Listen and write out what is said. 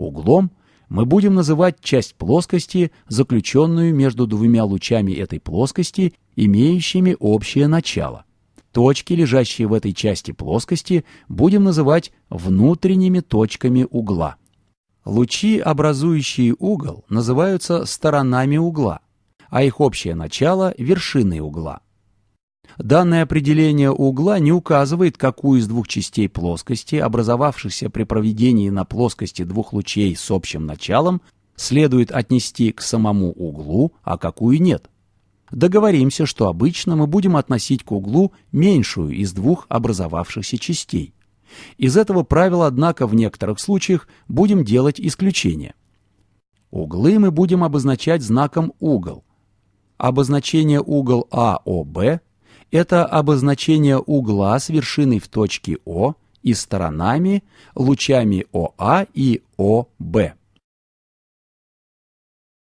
Углом мы будем называть часть плоскости, заключенную между двумя лучами этой плоскости, имеющими общее начало. Точки, лежащие в этой части плоскости, будем называть внутренними точками угла. Лучи, образующие угол, называются сторонами угла, а их общее начало – вершиной угла. Данное определение угла не указывает, какую из двух частей плоскости, образовавшихся при проведении на плоскости двух лучей с общим началом, следует отнести к самому углу, а какую нет. Договоримся, что обычно мы будем относить к углу меньшую из двух образовавшихся частей. Из этого правила, однако, в некоторых случаях будем делать исключение. Углы мы будем обозначать знаком угол. Обозначение угол АОБ – это обозначение угла с вершиной в точке О и сторонами, лучами ОА и ОБ.